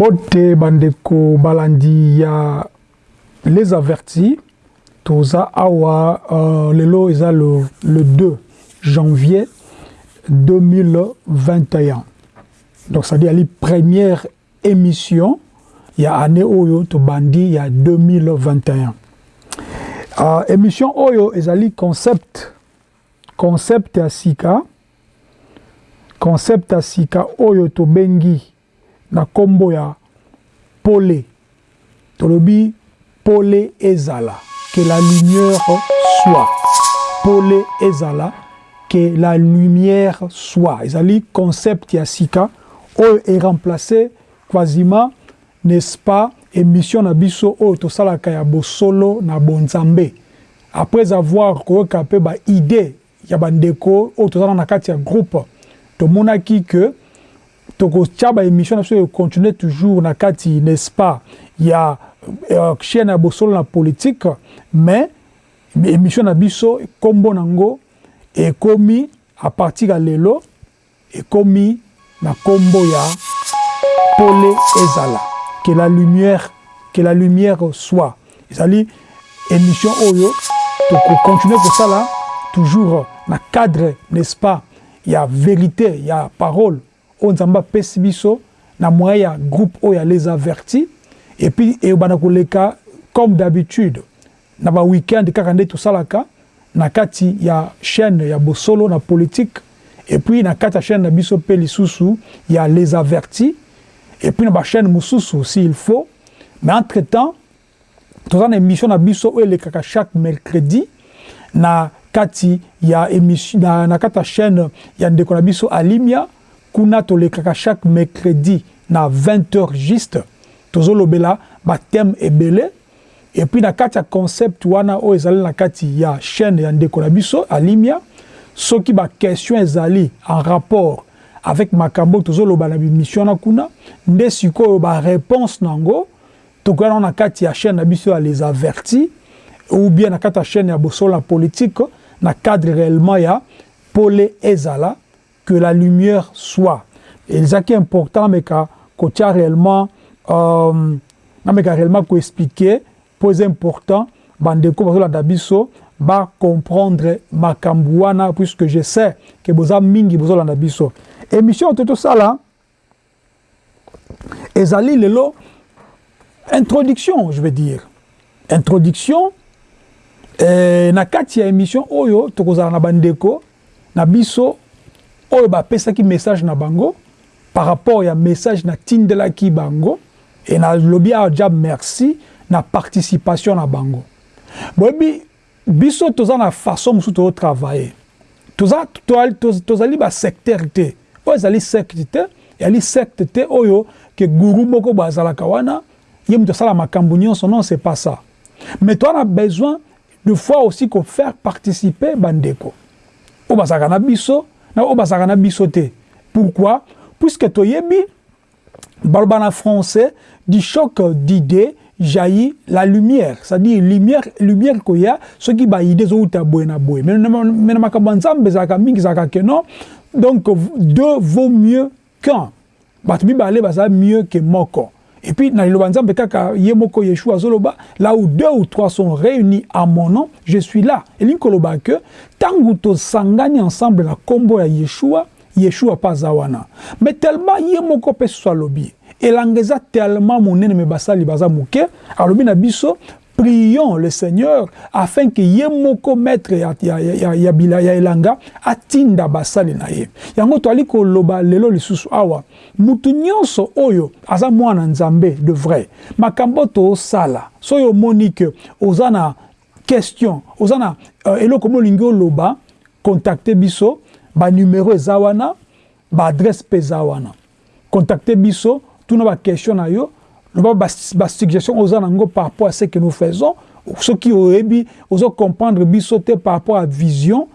mbote bandeko balandi ya les avertis. Toza awa euh, lelo eza le, le 2 janvier 2021 donc ça dit ali première émission. Ya année oyo tobandi ya 2021 uh, émission oyo ezali concept. Concept ya sika. Concept ya sika oyo tobengi na nkombo ya pole. Tolobi pole ezala que la lumière soit. Pole ezala que la lumière soit. Ezali concept ya sika oyo eremplace quasiment n'est-ce pas émission na biso oyo tosalaka ya bosolo na bonzambe. Après avoir koyoka mpe baidée ya bandeko oyo tozala na kati ya groupe tomonaki que tokotia baémission na biso econtinue toujours na kati n'est-ce pas? Ya chaîne ya bosolo na politique mais émission na biso nkombo nango ekomi à partir ya lelo ekomi na nkombo ya pole ezala. Que la lumière que la lumière soit. Ezali émission oyo tokocontinue kosala toujours na cadre n'est-ce pas? Ya vérité ya parole oyo nzambe apesi biso na moyen ya groupe oyo les avertis. Et puis eyobanda koleka comme d'habitude na baweekend kaka nde tosalaka na kati ya chaîne ya bosolo na politique. Et puis na kati ya chaîne na biso mpe lisusu ya les avertis. Et puis na bachaîne mosusu s'il faut. Mais entre temps toza na émission na biso oyo elekaka chaque mercredi na kati ya émission na, na kati ya chaîne ya ndeko na biso alimia kuna tolekaka chaque mercredi na 20 heures juste tozolobela bathème ebele et puis na kati ya concept wana oyo ezali na kati ya chaîne ya ndeko na biso alimia soki baquestion ezali en rapport avec makambo tozoloba na bimission wana kuna nde sikoyo baréponse nango tokoya nango na kati ya chaîne na biso ya les avertis ou bien na kati ya chaîne ya bosolo na politique na cadre réellement ya pole ezala que la lumière soit. Ezalaki important meka kotia réellement euh, nameka réellement koexpliquer po eza important bandeko bazolanda biso bacomprendre makambo wana puisque je sais ke boza mingi bozolanda biso émission oyo to tosala ezali lelo introduction je veux dire. Introduction eh, na kati ya émission oyo tokozala na bandeko na biso oyo bapesaki message na bango par rapport ya message natindelaki bango e nalobi awa dia merci na participation na bango. Boyebi biso toza na façon mosusu tozotravaille tozali toza, toza basecteur te. Oyo ezali secte te ezali secte te oyo ke guru moko bo azalaka wana ye moto asala makambo nyonso. Non c'est pas ça. Mais toza na besoin de fois aussi kofaire participer bandeko. Oyo bazalaka na biso na oyo bazalaka na biso te. Pourquoi? Puisque toyebi baloba na français du choc d'idée jaillit la lumière. C'est-à-dire lumière lumière koya soki baide ezowuta boye na boye. Me na makambo ya nzambe ezalaka mingi ezalaka ke non. Donc deux vaut mieux qu'un. Bato mibale baza mieux que moko. Et puis na liloba nzambe kaka ye moko yeshua azoloba là où deux ou trois sont réunis à mon nom je suis là. Elingi koloba ke ntango tosangani ensemble na nkombo ya yeshua yeshua mpe aza wana. Mais tellement ye moko mpe susu alobi. Elanga eza tellement monene me basali baza moke. Alobi na biso prions le seigneur afin ke ye moko maître ya, ya, ya, ya, ya, ya elanga atinda basali na ye. Yango toali koloba lelo lisusu awa. Mutu nyonso oyo aza mwana nzambe de vrai. Makambo tosala. Soki omoni ke oza na question. Oza na uh, eloko mo olingi oloba contacte biso banumero eza wana baadresse mpe eza wana. Contacte biso tuna baquestion na yo loba basuggestion ba oza nango par rapport à ce que nous faisons soki oyebi ozocomprendre biso te par rapport à vision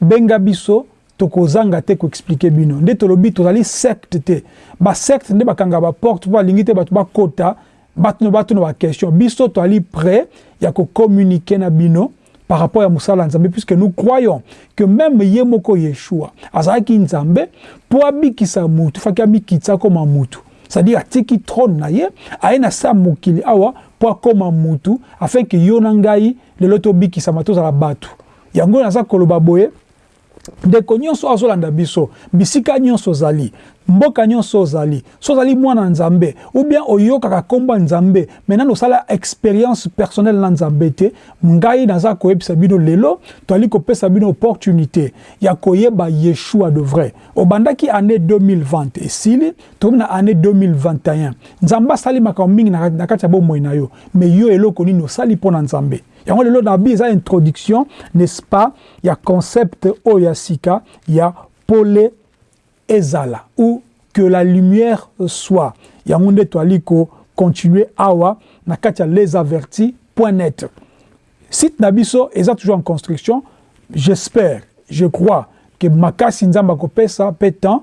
benga biso tokozanga te koexplike bino. Nde tolobi tozali secte te. Basecte nde bakanga baporte mpo balingi te bato bakota batuna batuna baquestion biso toali prêt ya kocommunike na bino par rapport à Moussala Nzambe, puisque nous croyons que même Yemoko Yeshua, Azaki Nzambe, pour abikisa mutu, faki abikitsa comme mutu. c'est-à-dire atiki trône na ye aye na sa mokili awa mpo akóma mutu afin ke yo na ngai lelo tobikisama tozala bato yango naza koloba boye ndeko nyonso azolanda biso. Bisika nyonso ozali mboka nyonso ozali. So ozali mwana nzambe ou bien oyokaka nkombo ya nzambe. Maintenant osala expérience personnelle na nzambe te. Ngai naza koyebisa bino lelo toali kopesa bino opportunité ya koyeba yeshua de vrai. Obandaki année 2020 esili tokomi na année 2021 nzambe asali makambo mingi na kati ya bomoi na yo. Mais yo eloko nini osali mpo na nzambe yango lelo na bi eza introduction n'est-ce pas? Ya concept oyo ya sika ya pole ezala ou que la lumière soit. Yango nde toali kocontinue awa na kati ya les avertis point net. Site na biso eza toujours en construction. J'espère je crois que makasi nzambe akopesa mpe temps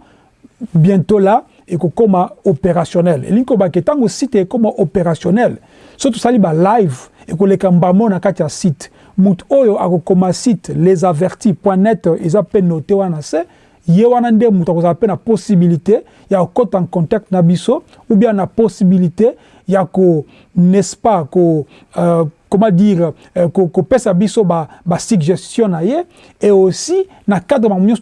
bientôt là ekokóma opérationnel. Elingi kobaki ntango site ekóma opérationnel so tosali balive ekoleka mbamo na kati ya site. Motu oyo akokoma site les avertis point net eza mpe note wana se ye wana nde moto akozala mpe na possibilité ya kokɔta en contact na biso ou bien na possibilité ya ko n'est-ce pas ko euh, comment dire euh, kopesa biso basuggestion ba na ye et aussi na cadre makambo nyonso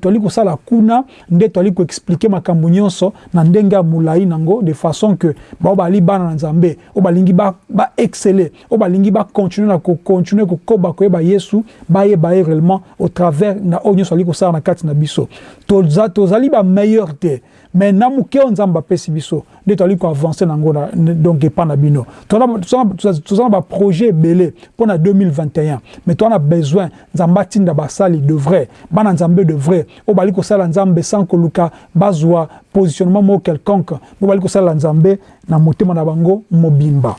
toali kosala kuna nde toali koexplike makambo nyonso na ndenge ya molai nango de façon que bao bali bana na nzambe oyo balingi baexcele ba oyo balingi bacontinue na kocontinue kokoba koyeba yesu bayeba ye réellement au travers na oyo nyonso ali kosala na kati na biso. Tozali toza bameilleur te mais na moke oyo nzambe apesi biso nde toali koavance nango donc epa na bino toza na baprojet ebele mpo na 2021 mais toza na besoin nzambe atinda basali de vrai bana nzambe de vrai. Oyo bali kosala nzambe sans koluka bazwa positionnement moko quelconque. Mpo bali kosala nzambe na motema na bango mobimba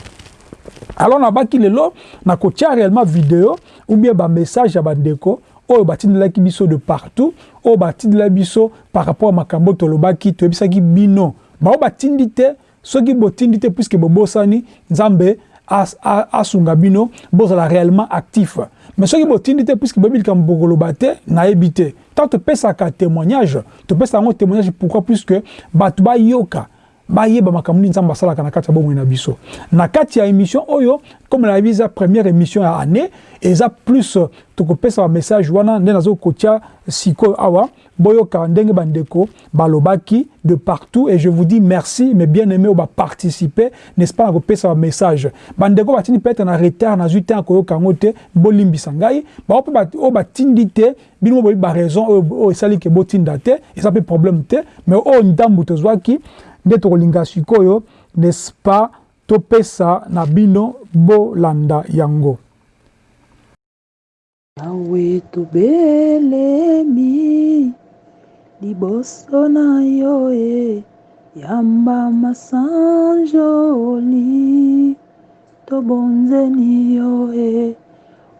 alors nabaki lelo nakotia réellement video ou bien bamessage ya bandeko oyo batindelaki biso de partout oyo batindela biso par rapport à makambo tolobaki toyebisaki bino. Bao batindi te soki botindi te puiske bobosani nzambe asunga bino bozala réellement actif. Mais soki botindi te puiske boyebi likambo bokoloba te nayebi te. Ntango topesaka témoignage topesaka yango témoignage pourquoi? Puiske bato bayoka bayeba makambo nini nzambe asalaka na kati ya bomoi na biso. Na kati ya émission oyo comme nayebi eza première émission ya année eza plus tokopesa bamessage wana nde nazokotia sikoyo awa boyoka ndenge bandeko balobaki de partout. Et je vous dis merci mais bien aimé oyo baparticipe n'est-ce pas na kopesa bamessage bandeko batindi peut-être na retard nazwi te ya koyoka yango te bolimbisa ngai. Bao mpe oyo batindi te bino mo boyebi baraison esali ke botinda te eza mpe problème te. Mais oyo ndambu tozwaki nde tokolinga sikoyo n'est-ce pas? Topesa na bino bolanda yango. Nawe tobelemi liboso na yo e yamba masanjoli. Tobonzeni yo e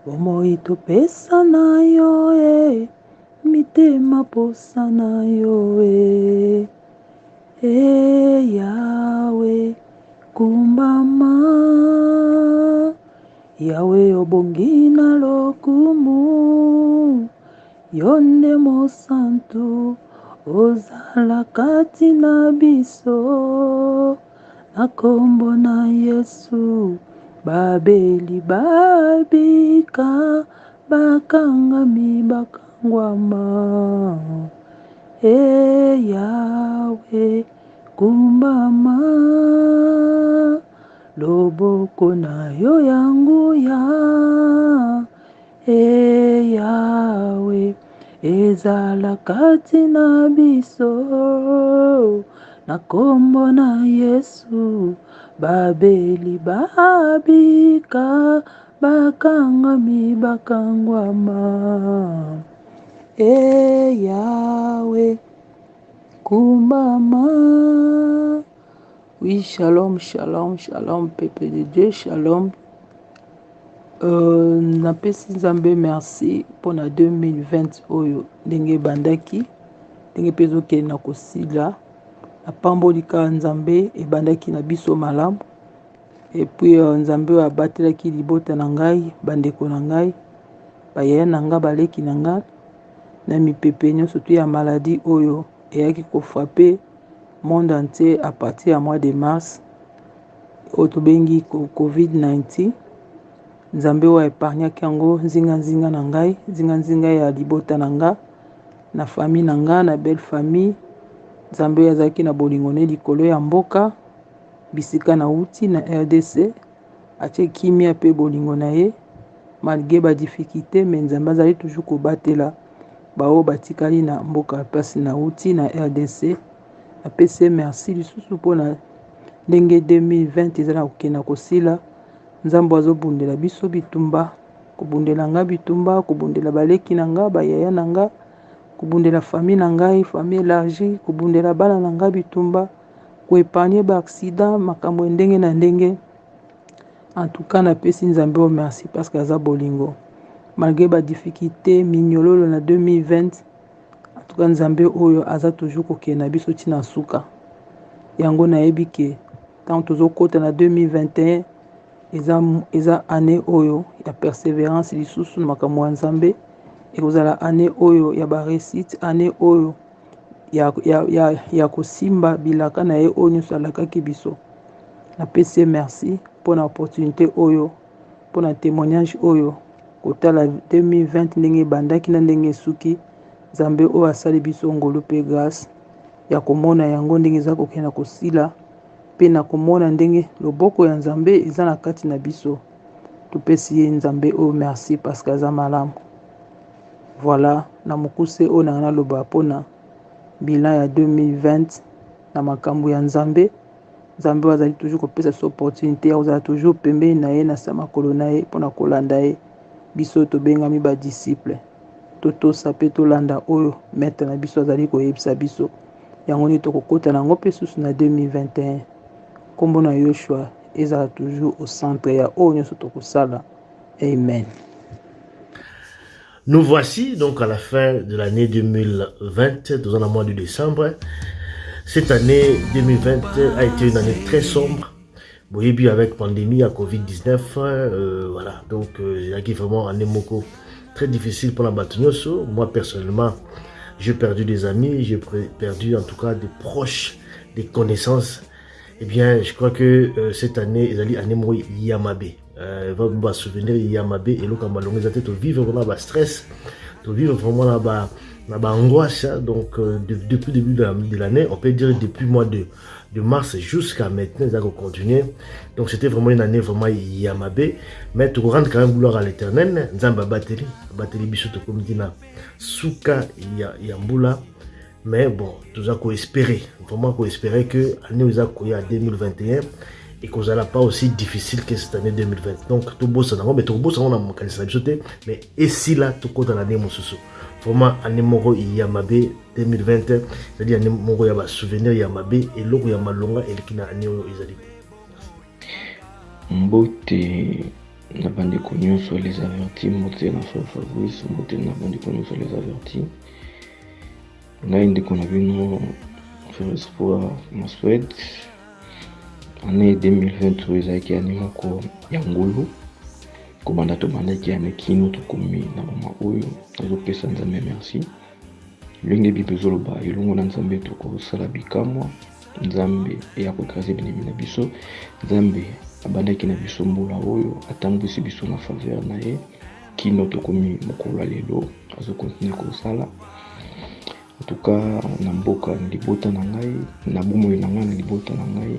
bomoi topesa na yo e mitema posa na yo e e yawe kumbama yawe obongi na lokumu. Yo nde mosantu ozala kati na biso. Na nkombo na yesu babeli babika bakangami bakangwama e yawe kumbama loboko na yo ya nguya. E yawe ezala kati na biso na nkombo na yesu. Babeli babika bakangami bakangwama e yawe kumbama oui shalom shalom shalom peuple de dieu shalom. Euh, napesi nzambe merci mpona 2020 oyo. Ndenge ebandaki ndenge mpe ezokende na kosila napamboli kaka nzambe ebandaki na biso malamu. Epuis uh, nzambe oyo abatelaki libota na ngai bandeko na ngai bayaya na ngai baleki na ngai na mipepe nyonso to ya maladi oyo eyaki kofrape monde entier à partir ya mois de mars. Oyo tobengi covid-19 nzambe oyo aépargnaki yango nzinganzinga na ngai nzinganzinga ya libota na nga na famille na nga na belle famille. Nzambe oyo azalaki na bolingo ne likolo ya mboka bisika na wuti na rdc atie kimia mpe bolingo na ye malgré badifficulté me nzambe azali toujours kobatela baoyo batikali na mboka mpasi na wuti na rdc apesi merci lisusu mpona ndenge 2020 eza na kokenda kosila. Nzambe azobundela biso bitumba kobundela nga bitumba kobundela baleki na nga bayaya na nga kobundela famille na ngai famille élargie kobundela bana na nga bitumba koepargne baaccident makambo ya ndenge na ndenge. En tout cas napesi nzambe o merci parce que aza bolingo malgré badifficulté minyololo na 2020 en tout cas nzambe oyo aza toujours kokende na biso ntina suka. Yango nayebi ke ntango tozokɔta na 2021 eza, eza année oyo ya persévérance lisusu na makambo ya nzambe. Ekozala année oyo ya baresite année oyo ya, ya, ya, ya kosimba bilaka na ye oyo nyonso alakaki biso. Napesi ye merci mpona opportunité oyo mpona témoignage oyo kotala 2020 ndenge ebandaki na ndenge esuki nzambe oyo asali biso ngolu mpe grâce ya komona yango ndenge eza kokenda kosila mpe na komona ndenge loboko ya nzambe eza na kati na biso. Topesi ye nzambe oyo merci parce que aza malamu. Voilà na mokuse oyo nanga naloba mpona bilan ya 2020 na makambo ya nzambe nzambe oyo azali toujours kopesa so opportunité ya kozala toujours pembeni na ye na sa makolo na ye mpona kolanda ye biso tobengami badisiple totosa mpe tolanda oyo maître na biso azali koyebisa biso. Yango nini tokokɔta na mpe susu na 2021 nkombo na yoshua ezala toujours au centre ya oyo nyonso tokosala. Amen. Nous voici donc à la fin de l'année 2020, dans le mois de décembre. Cette année 2020 a été une année très sombre. Boyebi avec pandémie à Covid-19, euh, voilà. Donc, euh, il y a vraiment un émoco très difficile pour la Batunyoso. Moi, personnellement, j'ai perdu des amis, j'ai perdu en tout cas des proches, des connaissances. Eh bien, je crois que euh, cette année, il y a année Yamabe. Euh, va me souvenir Yamabe et le Kamalong, ils étaient vivre le stress, de vivre vraiment là-bas, là-bas angoisse. Donc, euh, de, depuis le début de l'année, on peut dire depuis mois de, de mars jusqu'à maintenant, ils ont continué. Donc, c'était vraiment une année vraiment Yamabe. Mais tu rends quand même gloire à l'éternel. Nzamba Bateli, Bateli Bishoto Komdina, Souka Yambula. Mais bon, tout ça qu'on espérer, vraiment qu'on espérer que l'année a 2021 et qu'on n'allait pas aussi difficile que cette année 2020. Donc, tout beau ça, mais tout beau ça, mais et si là, tout compte l'année, mon Vraiment, année moro Yamabe 2020, c'est-à-dire année moro Yaba souvenir Yamabe et l'autre Yamalonga et qui n'a année Izali. Mbote na bandeko nyonso les avertis mbote na frère fabrice mbote na bandeko nyonso les avertis. Ngai ndeko na bino frère espoir maswed année 2020 oyo ezalaki ane moko ya ngulu kobanda tobandaki ane kino tokomi na mama oyo azopesa nzambe merci. Ndenge bible ezoloba elongo na nzambe tokosala bikamwa nzambe eya koekrase binemi na biso nzambe abandaki na biso mbula oyo atambwisi biso na faveur na ye kino tokomi mokolo ya lelo azokontinue kosala entuka na mboka na libota na ngai na bomoi na ngai na libota na ngai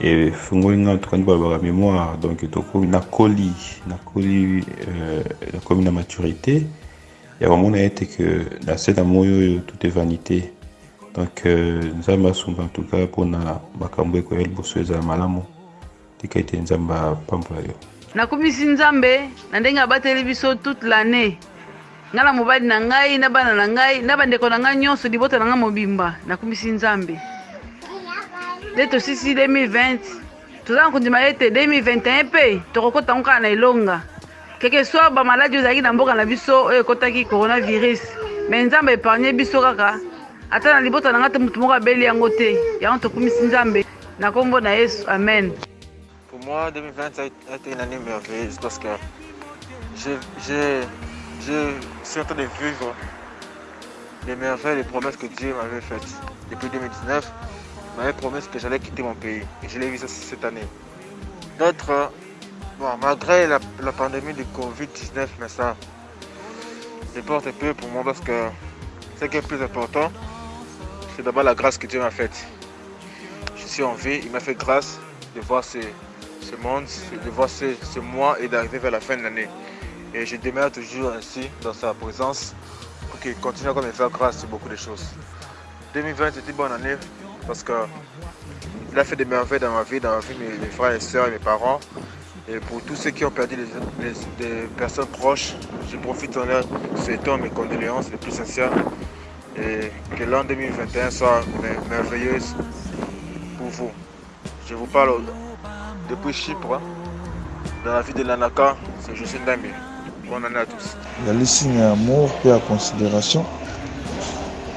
efungoli ngai tokandi balobaka mémoire donc tokomi nakoli nakoli nakomi na maturité. Ya komona ete ke na se na moi oyo tout est vanité. Donc nzambe asumba en tout cas mpona makambo ekoya liboso ezala malamu. Tika ete nzambe apambola yo. Nakumisi nzambe na ndenge abateli biso toute l'année. Ngai na mobali na ngai na bana na ngai na bandeko na ngai nyonso libota na ngai mobimba. Nakumisi nzambe nde tosisi 2020 toza na kondima ete 2021 mpe tokokota ngo kaka na elonga. Keke so bamaladi oyo ezalaki na mboka na biso oyo ekotaki coronavirus. Me nzambe epargne biso kaka. Ata na libota na ngai te motu moko abeli yango te. Yango tokumisi nzambe. Na nkombo na yesu. Amen. Pour moi, 2020 a été une année merveilleuse parce que je, je, je suis en train de vivre les merveilles, les promesses que Dieu m'avait faites. Depuis 2019, il m'avait promis que j'allais quitter mon pays. Et je l'ai vu cette année. D'autres, bon, malgré la, pandémie du Covid-19, mais ça, importe un peu pour moi parce que ce qui est plus important, c'est d'abord la grâce que Dieu m'a faite. Je suis en vie, il m'a fait grâce de voir ce, monde, de voir ce, ce mois et d'arriver vers la fin de l'année. Et je demeure toujours ainsi dans sa présence pour qu'il continue à me faire grâce sur beaucoup de choses. 2020 c'était une bonne année parce que il a fait des merveilles dans ma vie, dans la vie de mes, frères et sœurs et mes parents. Et pour tous ceux qui ont perdu des, personnes proches, je profite en leur souhaitant mes condoléances les plus sincères. Et que l'an 2021 soit mer- merveilleuse pour vous. Je vous parle depuis Chypre, dans la ville de Lanaka, c'est José Ndambi. Bonne année à tous. ezali signe amour mpe ya considération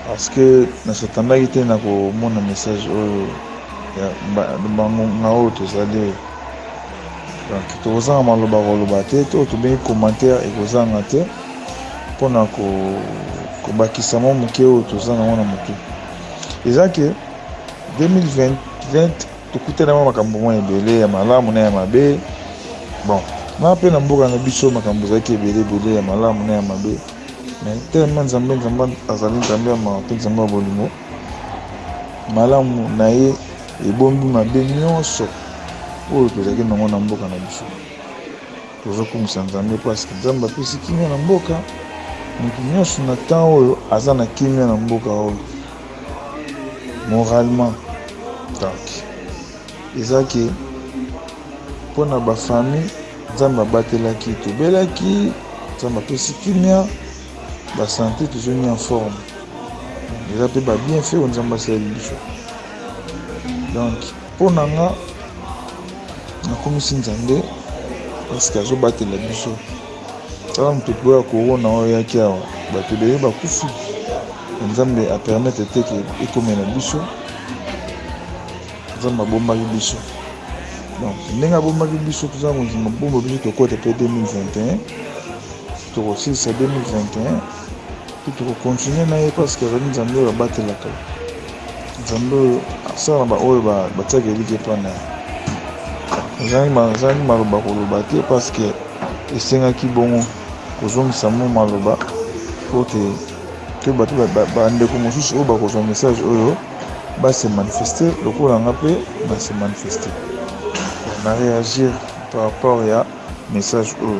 parce que nasatandaki te na komona message oyo bangonga oyo tozali. Donc tokozanga maloba koloba te to tobengi commentaire ekozanga te mpona ko- kobakisa mwa moke oyo toza nango na motu eza ke 2020 tokutana mwa makambo mwa ebele ya malamu na ya mabe. Bon nga mpe na mboka na biso makambo ezalaki ebele ebele ya malamu na ya mabe mais telema nzambe nzambe azali nzambe ya mawa mpe nzambe ya bolingo. Malamu na ye ebombi mabe nyonso. Oyo tozalaki nango na mboka na biso. Tozokumisa nzambe parceke nzambe apesi kimia na mboka. Motu nyonso na temps oyo aza na kimia na mboka oyo. Moralement donc. Eza ke mpona bafamille nzambe abatelaki tobelaki nzambe apesi kimia basante tozongi en forme. Eza mpe babienfait oyo nzambe asaleli biso donc mpo na nga nakomisi nzambe parceke azobatela biso. Tala moto oya korona oyo eyaki awa. Bato ebele bakufi nzambe apermettre te ke ekomela biso. Nzambe abombaki biso. Donc ndenge abombaki biso toza kondima bomba biso tokota mpe 2021 tokosilisa 2021 mpe tokokontinue na ye parceke azali nzambe oyo abatelaka nzambe oyo asala baoyo batiaka eliki epana ezalaki maloba koloba te parceke esengaki bongo kozongisa mo maloba. Po te te bato bandeko mosusu oyo bakozwa message oyo base manifeste lokola nga mpe base manifeste na réagir par rapport ya message oyo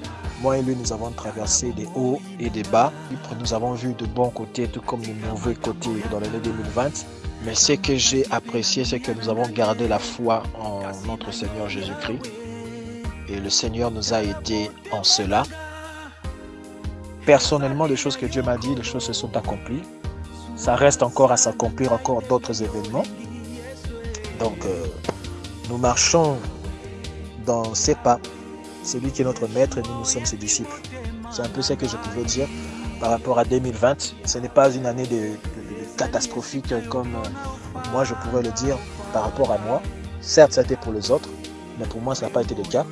moi et lui, nous avons traversé des hauts et des bas. Nous avons vu de bons côtés, tout comme de mauvais côtés dans l'année 2020. Mais ce que j'ai apprécié, c'est que nous avons gardé la foi en notre Seigneur Jésus-Christ. Et le Seigneur nous a aidés en cela. Personnellement, les choses que Dieu m'a dit, les choses se sont accomplies. Ça reste encore à s'accomplir, encore d'autres événements. Donc, euh, nous marchons dans ses pas. C'est lui qui est notre maître et nous, nous sommes ses disciples. C'est un peu ce que je pouvais dire par rapport à 2020. Ce n'est pas une année de, catastrophique comme euh, moi je pourrais le dire par rapport à moi. Certes, été pour les autres, mais pour moi, ça n'a pas été le cas.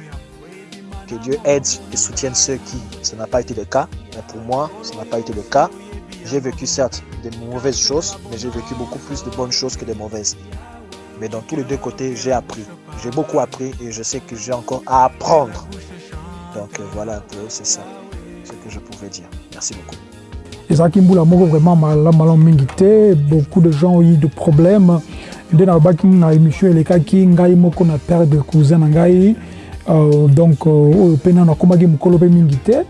Que Dieu aide et soutienne ceux qui, ça n'a pas été le cas, mais pour moi, ça n'a pas été le cas. J'ai vécu certes des mauvaises choses, mais j'ai vécu beaucoup plus de bonnes choses que de mauvaises. Mais dans tous les deux côtés, j'ai appris. J'ai beaucoup appris et je sais que j'ai encore à apprendre. Donc euh, voilà un peu, c'est ça ce que je pouvais dire. Merci beaucoup. ezalaki mbula moko vraiment malamu mingi te beaucoup de gens ont eu de problèmes nde nalobaki na émission elekaki ngai moko na père de cousin na euh, donc oyo mpe nano akomaki mokolo mpe mingi te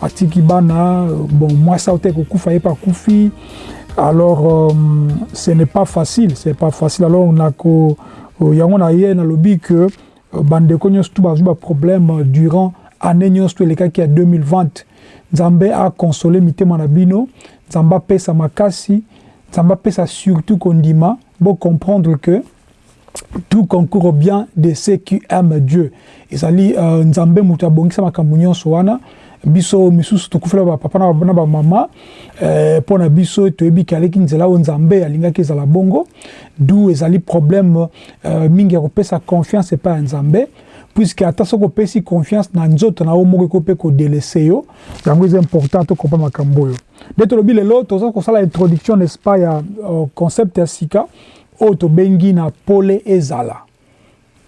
atiki bana bon mwasi awo te kokufa ye mpe akufi alors euh, ce n'est pas facile ce n'est pas facile. Alors nako yango na ye que bandeko nyonso tu bazwi baproblème durant année nyonso to elekaki ya 2020 nzambe akonsole mitema na bino nzambe apesa makasi nzambe apesa surtout kondima bocomprendre que tout concourt bien de ceux qui aiment dieu. Uh, wana biso misusu tokufela bapapa na bamama mpo eh, na biso toyebi ke aleki nzela oyo nzambe alingaki ezala bongo du ezali problème uh, mingi ya kopesa confiance epai ya nzambe puisque ata soki opesi confiance na nzoto na yo moko eko mpe kodelese yo yango eza important tokompa makambo oyo. Nde tolobi lelo toza kosala introduction n'est-ce pas ya uh, concept ya sika oyo tobengi na pole ezala.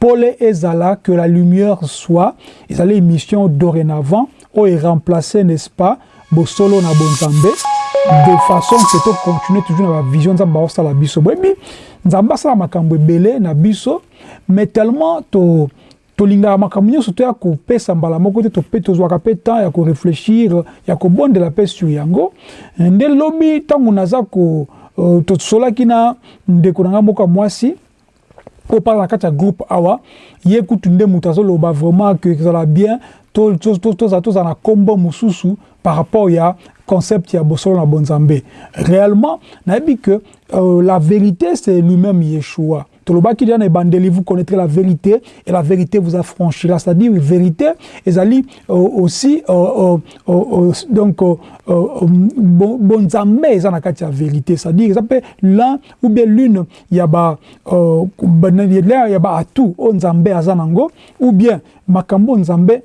Pole ezala que la lumière soit ezali émission dorénavant oyo eremplace n'est-ce pas bosolo na bonzambe? De façon ke tocontinue toujours na bavision nzambe baosala biso. Boyebi nzambe asala makambo ebele na biso mais tellement to tolingaka makambo nyonso toya kopesa mbala moko te tope tozwaka mpe temps ya korefléchir ya kobondela mpe sur yango. Nde lobi ntango naza ko uh, tosolaki na ndeko na ngai moko ya mwasi oyo mpaka na kati ya groupe awa ye kutu vraiment bien. Na par rapport concept ya bosolo na réellement euh, la vérité c'est lui-même yeshua tolobaki déjà na ebandeli vous connaîtrez la vérité et la vérité vous affranchira. C'est-à-dire vérité ezali euh, aussi euh, euh, donc bonzambe eza na kati ya vérité. C'est-à-dire eza mpe l'un ou bien l'une ya ba ya baatu oyo nzambe aza nango ou bien makambo nzambe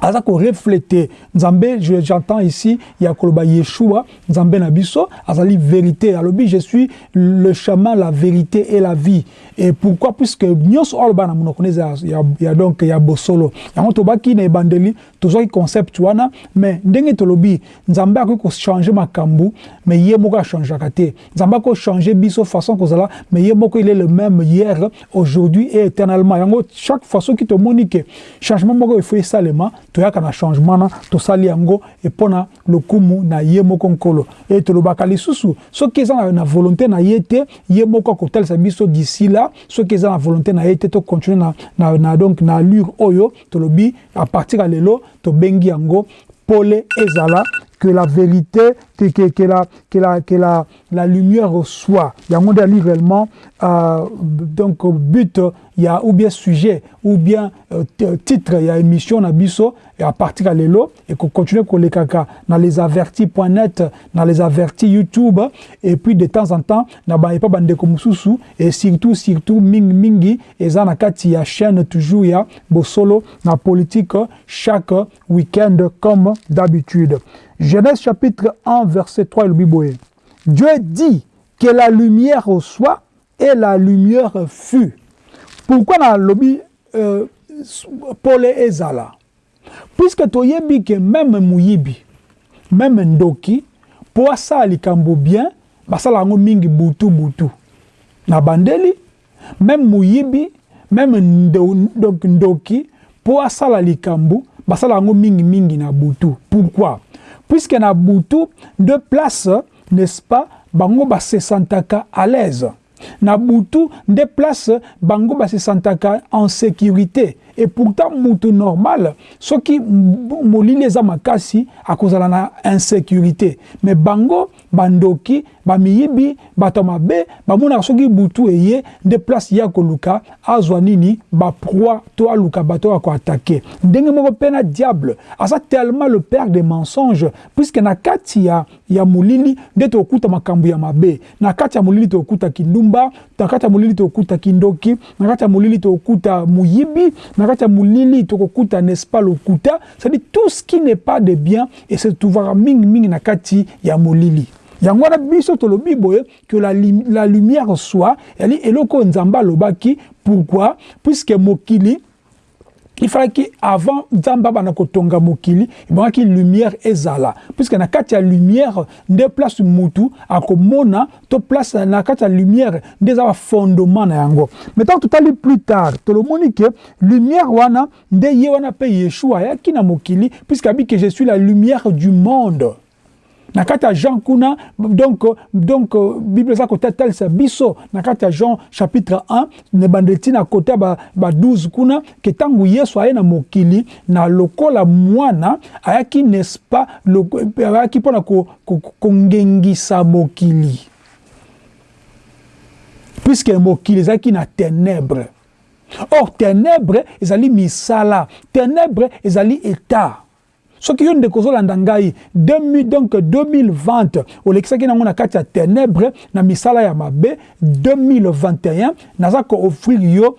aza koreflete nzambe j'entends ici ya koloba yeshua nzambe na azali vérité. Alobi je suis le chemin la vérité et la vie. Et pourquoi? Puisque nyonso oyo aloba na monoko neza ya, ya donc ya bosolo. Yango tobaki na ebandeli tozwaki concept wana mais ndenge tolobi nzambe akoki kochange makambo mais ye moko achangeaka te. Nzambe akoki kochange biso façon kozala mais ye moko il est le même hier aujourd'hui et éternellement. Yango chaque fois soki tomoni ke changement moko efo esalema toyaka na changement na tosali yango epona lokumu na ye moko nkolo. E tolobaka lisusu soki eza na, na volonté na ye te ye moko akotalisa biso d'ici là soki eza na volonté na ye te tocontinue na, na, na, donc na allure oyo tolobi à partir ya lelo tobengi yango pole ezala que la vérité, que, la, que, la, que la, la lumière soit. Il y a un réellement, euh, donc, but, il y a ou bien sujet, ou bien euh, titre, il y a émission, na biso, et à partir de l'élo, et qu'on continue qu'on les caca, dans les avertis.net, dans les avertis YouTube, et puis de temps en temps, na ba pas bande comme sousou, et surtout, surtout, ming mingi, et ça, na kati, ya chaîne toujours, il y a, solo, na politique, chaque week-end, comme d'habitude. Genèse chapitre 1, verset 3, le. Dieu dit que la lumière soit et la lumière fut. Pourquoi dans le lobby euh, Paul ezala? Puisque toyebi que même muyibi, même ndoki, pour ça likambo bien, basala ngo mingi butu butu. Na bandeli, même muyibi, même ndoki, pour ça likambo, basala ngo mingi mingi na butu. Pourquoi? Puisque na butu de place n'est-ce pas bango base sentaka à l'aise. Na butu de place bango base sentaka en sécurité et pourtant mutu normal soki molili eza makasi akozala na insécurité. Mais bango bandoki bamiyibi bato bamonaka soki butu ya koluka azwa nini baproi to aluka bato ya koatake. Ndenge moko mpe na diable aza tellement le père des mensonges puisque na ya, ya molili nde tokokuta makambo ya mabe. Na ya molili tokokuta kindumba na ya molili tokokuta kindoki na ya molili c'est-à-dire tout ce qui n'est pas de bien et se trouvera mingi mingi na kati ya molili. Yango wana biso tolobi boye que la, la lumière soit eli eloko nzambe alobaki pourquoi? Puisque mokili il fallait que avant nzambe abana kotonga mokili ebongaki lumière ezala. Puisque na kati ya lumière nde place mutu akomona to place na kati ya lumière nde eza bafondement na yango. Mais tant totali plus tard tolomoni ke lumière wana nde ye wana mpe yeshua ayaki na mokili puisque ke je suis la lumière du monde na kati ya jean kuna donc, donc bible eza kotatalisa biso. Na kati ya jean chapitre 1 na bande ti na kote ya ba, ba 12 kuna ke ntango yesu aye na mokili na lokola mwana ayaki n'est-ce pas ayaki mpona kongengisa ko, ko mokili. Puiske mokili ezalaki na ténèbre. Or ténèbre ezali misala. Ténèbre ezali état soki yo ndeko ozolanda ngai donc 2020 olekisaki nango na kati ya ténèbre na misala ya mabe 2021 naza koofrir yo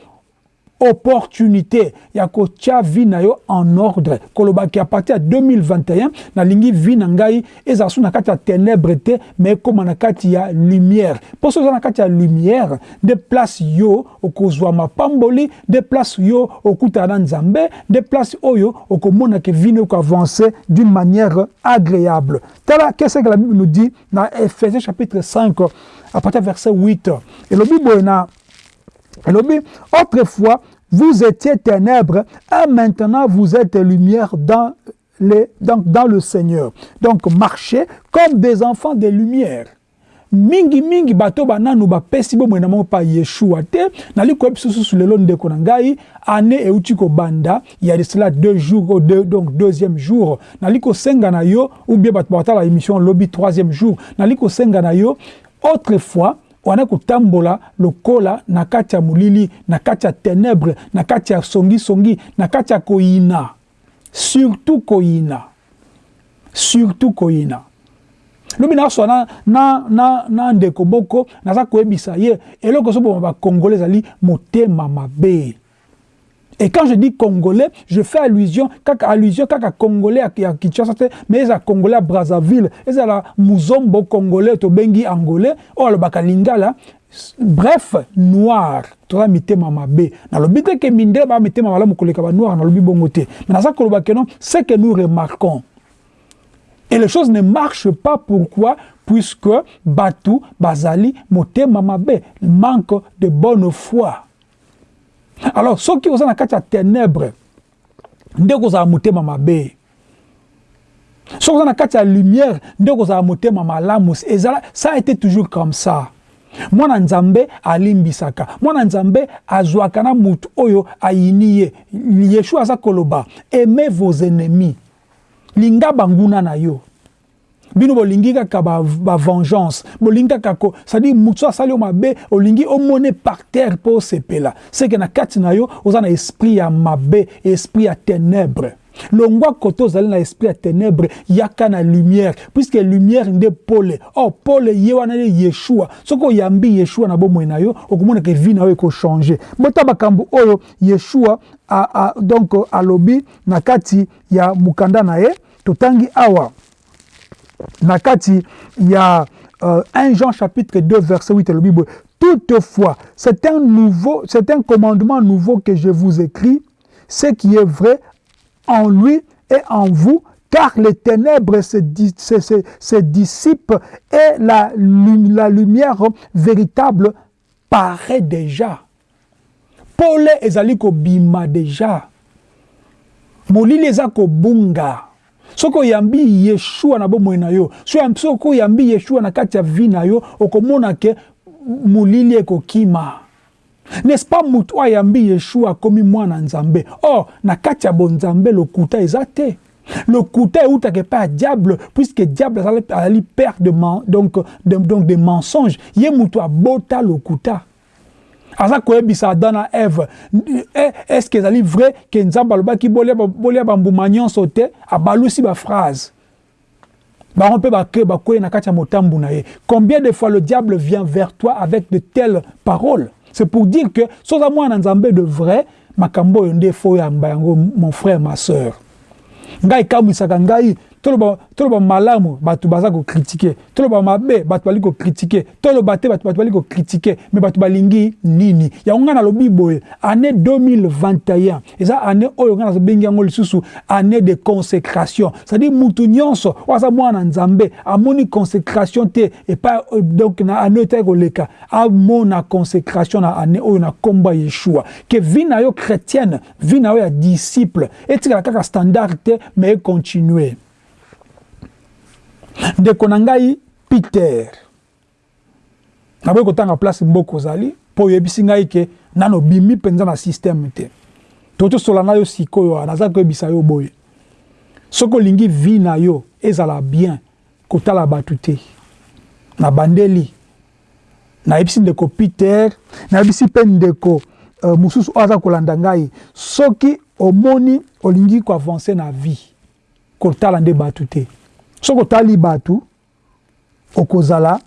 opportunité. Ya kotia vi na yo en ordre. Kolobaki a partir ya 2021 nalingi vi na ngai ezala na kati ya ténèbre te me ekóma na kati ya lumière. Mpo so eza na kati ya lumière nde place yo okozwa mapamboli nde place yo okutana na nzambe nde place oyo okomona ke vi na yo koavance d'une manière agréable. Tala qu'est-ce que la bible nous dit na ephésiens chapitre 5 à partir verset 8 elobi boye na elobi autrefois vous étiez ténèbres et maintenant vous êtes lumière dans, dans, le Seigneur. Donc marchez comme des enfants de lumière. mingi mingi bato bananu bapesi bomoi na moko pa yeshua te. Nali koyebisa susu lelo ndeko na ngai ane euti kobanda. Ya de cela deux jours deux, donc deuxième jour. Nali kosenga na yo ou bien bato batala émission lobi troisième jour. Nali kosenga na yo autrefois wana kotambola lokola na kati ya molili na kati ya ténèbre na kati ya songisongi na kati ya koyina. Surtout koyina. Surtout koyina. Lobi nazwa na, na, na, na ndeko moko naza koyebisa ye eloko ozoboma bakongolais ezali motema mabe Et quand je dis congolais, je fais allusion, kaka allusion kaka congolais à, Kinshasa, mais ils congolais à Brazzaville, ils la muzombo congolais to bengi angolais, oh le bakalingala. Bref, noir, toza mitema mabe. Na lobi te ke minde ba mitema malamu koleka ba noir na lobi bongo te. Mais na ça koloba non, c'est que nous remarquons. Et les choses ne marchent pas pourquoi? Puisque Batu, Bazali, Motema Mabe, manque de bonne foi. Alors soki oza na kati ya ténèbre nde kozala motema mabe. Soki oza na kati ya lumière nde kozala motema malamu. Ezala ça été toujours comme ça. Mwana nzambe alimbisaka. Mwana nzambe azwaka na motu oyo ayini ye. Yeshua aza koloba aimez vos ennemis. Linga banguna na yo bino bolingi kaka bavengeance ba bolingi kaka cestadire motu so asali yo mabe olingi omone par terre mpo osepela seke na kati na yo oza na esprit ya mabe esprit ya ténèbre longwa kote ozali na esprit ya ténèbre yaka na lumière. Puisque lumière nde pole. Or pole ye wana nde yeshua. Soki oyambi yeshua na bomoi na yo okomonaka evi na yo ekochange bota makambo oyo yeshua a, a, donc alobi na kati ya mokanda na ye totangi awa na kati ya euh, 1 Jean chapitre 2 verset 8 le Bible. Toutefois c'est un nouveau c'est commandement nouveau que je vous écris ce qui est vrai en lui et en vous car les ténèbres se, dissipent et la, la lumière véritable paraît déjà. Pole ezali kobima déjà. Molili eza kobunga soki oyambi yeshua na bomoi na yo. Soki oyambi yeshua na kati ya vi na yo okomona ke molili ekokima. N'est-ce pas motu oyo ayambi yeshua akomi mwana nzambe? Or na kati ya bonzambe lokuta eza te. Lokuta eutaka epai ya diable puisque diable azali père de, donc, de, donc de mensonge ye motu abota aza koyebisa adam na eve est ce que ezali vrai ke nzambe alobaki bolia bambuma nyonso te abalusi baphrase bango mpe na kati ya motambu na ye. Combien de fois le diable vient vers toi avec de telles paroles? C'est pour dire que soza mwana nzambe de vrai makambo oyo fo mon frère ma sœur. Ngai ekamwisaka ngai toloba toloba malamu bato baza kokritike toloba mabe bato bali kokritike toloba te bato bato bali kokritike me bato balingi nini? Yango ngai nalobi année 2021 eza année oyo ngai nazobengi yango lisusu année de consécration. C'est-à-dire mutu nyonso oyo aza mwana nzambe consécration te epai donc na année oyo etaki koleka. Amona consécration na année oyo na nkombo ya yeshua. Ke vi na yo chrétienne vi yo disciple kaka standard te me econtinue ndeko na ngai peter. Naboyi kotanga place mboka ozali mpo oyebisi ngai ke nano bimi mpenza na systeme te. To tosola na yo sikoyo naza koyebisa yo boye. Soki olingi vi na yo ezala bien kotala bato te. Na bandeli. Nayebisi ndeko peter nayebisi mpe ndeko uh, mosusu oyo aza kolanda ngai. Soki omoni olingi koavance na vie kotala nde bato te soki otali bato okozala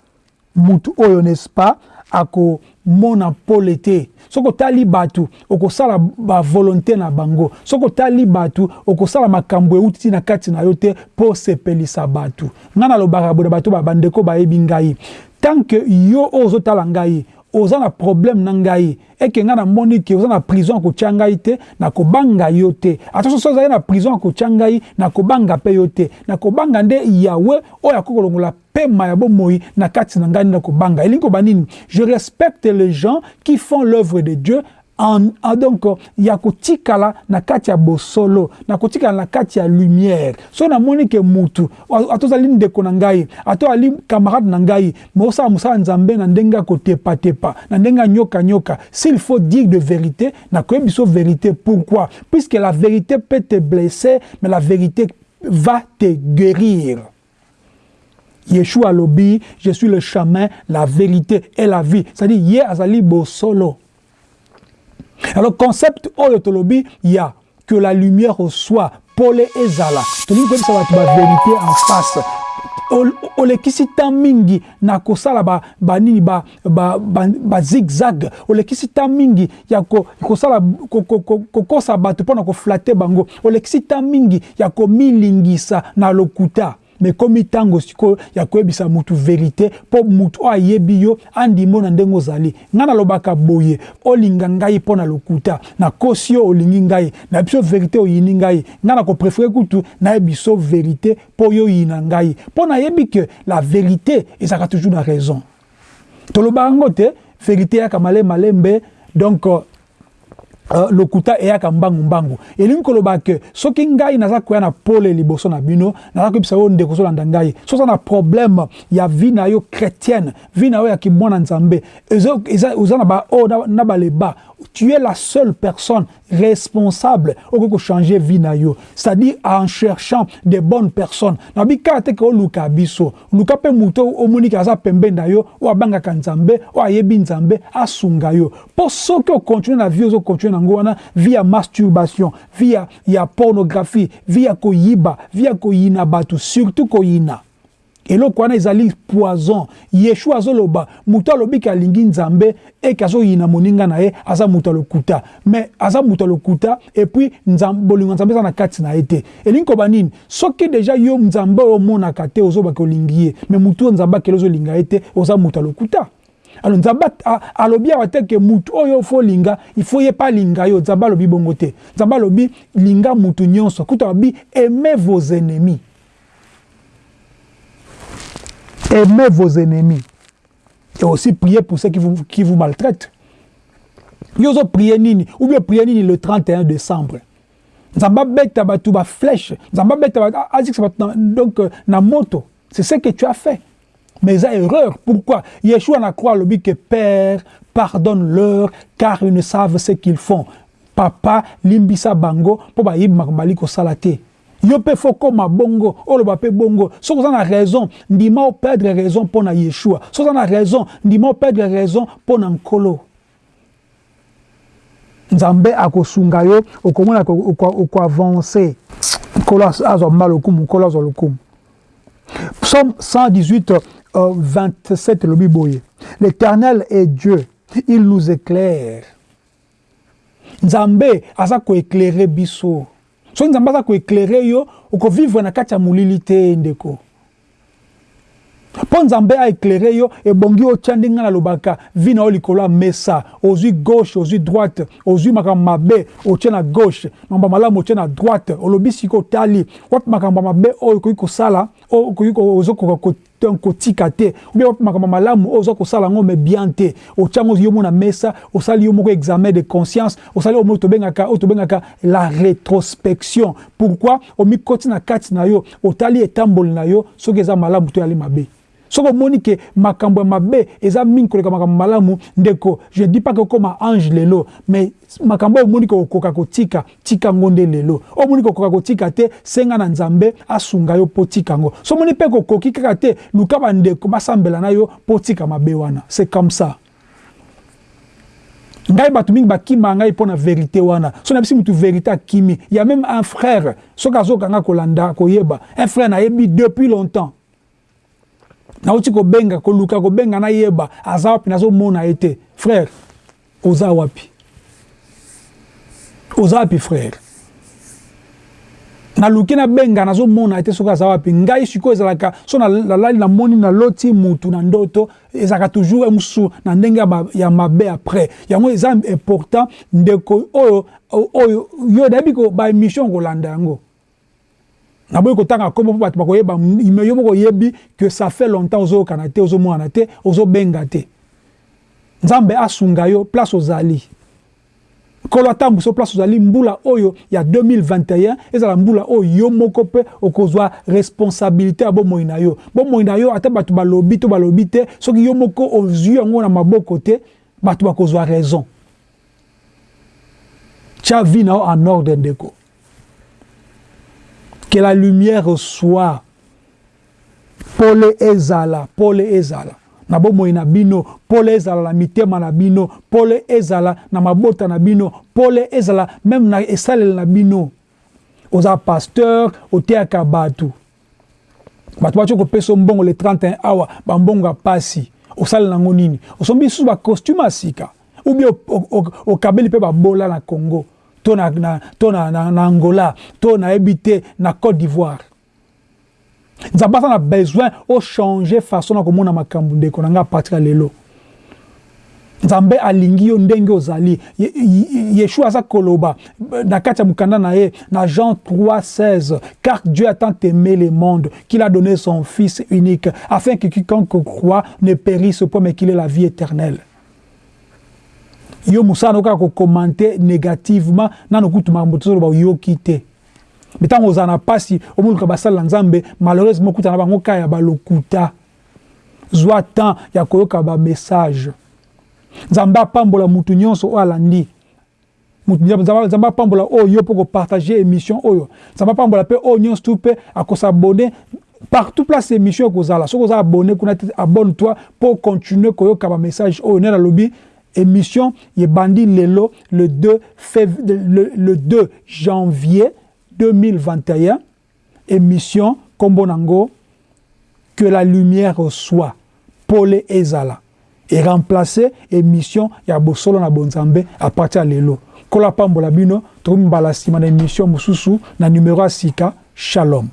mutu oyo n'est-ce pas akomona pole te. Soki otali bato okosala bavolonté na bango. Soki otali bato okosala makambo euti na kati na yo te mpo osepelisa bato ngai nalobaka boye na bato bandeko bayebi ngai. Tant ke yo oyo ozotala ngai oza na problème na ngai. Eke ngai namoni ke oza na prison ya kotya ngai te nakobanga yo te. Ata na prison ya ngai nakobanga mpe yo nakobanga nde yawe oyo akoki kolongola pema ya bomoi na kati na ngai nde je respecte les gens qui font l'œuvre de dieu en, en, donc ya kotikala na kati ya bosolo na kotikala na kati ya lumière. So namoni ke mutu ato ozali ndeko na ngai ato ali camarade na ngai me osala mosala nzambe na ndenge ya kotepatepa na ndenge ya nyokanyoka s'il faut dire de vérité nakoyebi biso vérité. Pourquoi? Puisque la vérité peut te blesser mais la vérité va te guérir. Yeshua alobi je suis le chemin la vérité et la vie. C'est-à-dire ye azali bosolo alors concept oyo tolobi ya que la lumière soit pole ezala. Tolingi koyebisa bato bavérité en face olekisi ntan mingi na kosala banini bazigzag olekisi ntan mingi ya kokosa bato mpo na koflate bango. Olekisi ntan mingi ya komilingisa na lokuta me ekomi ntango sikoyo ya koyebisa mutu verité mpo mutu oyo ayebi yo andimo na ndenge ozali. Ngai nalobaka boye olinga ngai mpo na lokuta nakosi yo olingi ngai nayebi so verité oyini ngai. Ngai nakoprefere kutu nayebi so verité mpo yo oyina ngai. Mpo nayebi ke la vérité ezalaka toujours na raison. Tolobaka yango te vérité eyaka malemalembe donc uh, lokuta eyaka mbangu mbangu. Elingi koloba ke soki ngai naza koya na pole liboso na bino naza koyebisa yo ndeko ozolanda so na problème ya vie na yo chrétienne vie na yo ya kimwana nzambe oza na baoyo na baleba tu es la seule personne responsable okoki kochanger vie na yo. C'est-à-dire en cherchant de bonnes personnes. Nabi kaka te ke oluka biso. Luka mpe moto omoniki aza pembeni na yo oyo abangaka nzambe oyo ayebi nzambe asunga yo. Mpo soki okontinue na vie ozokontinue nango wana vie ya masturbation vie ya, ya pornographie vie ya koyiba vie ya koyina bato surtout koyina. Eloko wana ezali poison. Yeshua azoloba moto alobiki alingi nzambe eke azoyina moninga na ye aza moto alokuta me aza moto alokuta epuis bolingo nzambe eza na kati na ye te. Elingi koba nini? Soki deja yo nzambe oyo omonaka te ozobaka olingi ye. Me motu oyo nzambe akeli ozolinga ye te oza moto alokuta alors nzambe alobi awa te ke mutu oyo ofo olinga ifo ye mpe alinga yo. Nzambe alobi bongo te. Linga nyonso. Aimez vos ennemis. Aimez vos ennemis. Et aussi priez pour ceux qui vous, qui vous maltraitent. Yo ozopriye nini? Ou bien priye nini le 31 décembre? Nzambe abeta bato baflèche nzambe abeta azikisa bato donc na moto. C'est ce que tu as fait mais ça erreur. Pourquoi? Yeshua na croix alobi que père pardonne-leur car ils ne savent ce qu'ils font. Papa limbisa bango mpo bayebi makambo bali kosala te yo mpe fo koma bongo oloba mpe bongo. Soki oza na raison ndima operdre raison mpo na yeshua. Soki oza na raison ndima operdre raison mpo na nkolo. Nzambe akosunga yo okomona okoavance nkolo azwa mba lokumu nkolo azwa lokumu. Psaume 118 euh, 27 lobi boye l'éternel est dieu. Il nous éclaire. Nzambe aza koéclaire biso. Soki nzambe aza koeklere yo okovivre na kati ya molili te ndeko. Mpo nzambe aeklere yo ebongi otya ya mesa. Ozwi gauche ozwi droite ozwi makambo mabe otye na gauche makambo malamu otye na droite. Olobi siki otali wapi makambo mabe oyo okoki kosala kotika te ubie wapi makambo malamu oyo oza kosala yango me bien te. Otyango yo mo na mesa osali yo moko examen de conscience osali oyo tobengaka oyo tobengaka la rétrospection. Pourquoi? Omikoti na kati na yo otali etamboli na yo soki eza malamu to yali mabe soki omoni ke makambo ya mabe eza mingi koleka makambo malamu. Ndeko je dis pas ke okoma ange lelo mais makambo oyo omoni ke okoka kotika tika yango nde lelo. Oyo omoni ke okoka kotika te senga na nzambe asunga yo mpo tika yango. So omoni mpe kokoki kaka te luka bandeko basambela na yo mpo tika mabe wana. C'est comme ça. Ngai bato mingi bakima ngai mpo na vérité wana. So na bisi mutu vérité akimi. Ya même un frère soki azokanga kolanda koyeba un frère nayebi depuis longtemps nauti kobenga koluka kobenga nayeba aza wapi? Nazomona ye te frère oza wapi? Oza wapi frère? Naluki nabenga nazomona ye te soki aza wapi. Ngai sikoyo ezalaka so nalali namoni naloti mutu na ndoto ezalaka toujours mosusu na ndenge ya mabe après. Yango eza important ndeko oyo oyo yo nayebi baémission kolanda yango naboyi kotanga nkombo mpo bato bakoyeba yo moko oyebi que ça fait longtemps ozoyokana te ozomonana te ozobenga te. Nzambe asunga yo place ozali. Nkolo atambwisa place ozali mbula oyo ya 2021 ezala mbula oyo yo moko mpe okozwa responsabilité ya bomoi na yo. Bomoi na yo ata bato balobi to balobi te soki yo moko ozwi yango na maboko te bato bakozwa raison. Tia vi na yo en ordre ndeko que la lumière soit. Pole ezala pole ezala. Na bomoi na bino pole ezala na mitema na bino pole ezala na mabota na bino pole ezala meme na esaleli na bino. Oza pasteur oteyaka bato bato batie kopesa mbongo le 31 awa bambongo ya pasi. Osalela yango nini? Osombi lisusu bacostume ya sika. Ubie okabeli mpe babola na congo to na, na, to na, na, na angola to nayebi na côte d'ivoire. Nzambe aza na besoin ochange façon na komona makambo ndeko na ngai apartir ya lelo. Nzambe alingi yo ndenge ozali. Yeshua aza koloba. Na kati ya na ye na jean 3 16 car dieu a tant aimé le monde qu'il a donné son fils unique afin que quiconque croit ne périsse point mais qu'il ait la vie éternelle yo mosala no kaka kokomante négativement. Nano kutu makambo tozoloba oyoki te me ntango ozala na mpasi omoluka basalela nzambe malheureusement okuta na bango kaka ya balokuta zwa temps ya koyoka bamessage nzambe apambola mutu nyonso oyo alandi. Nzambe apambola oyo yo mpo kopartage émission oyo nzambe apambola mpe oyo nyonso tu mpe akosabone partout place émission ekozala soki oza abonné kuna te abonne toi mpo continue koyoka bamessage oyo nde nalobi émission yebandi lelo le 2, fév... le, le 2 janvier 2021 émission kombo nango que la lumière soit. Pole ezala. Et remplacer émission ya bosolo na bonzambe à partir lelo. Kola pambola bino mbala nsima na émission mosusu na numéro sika shalom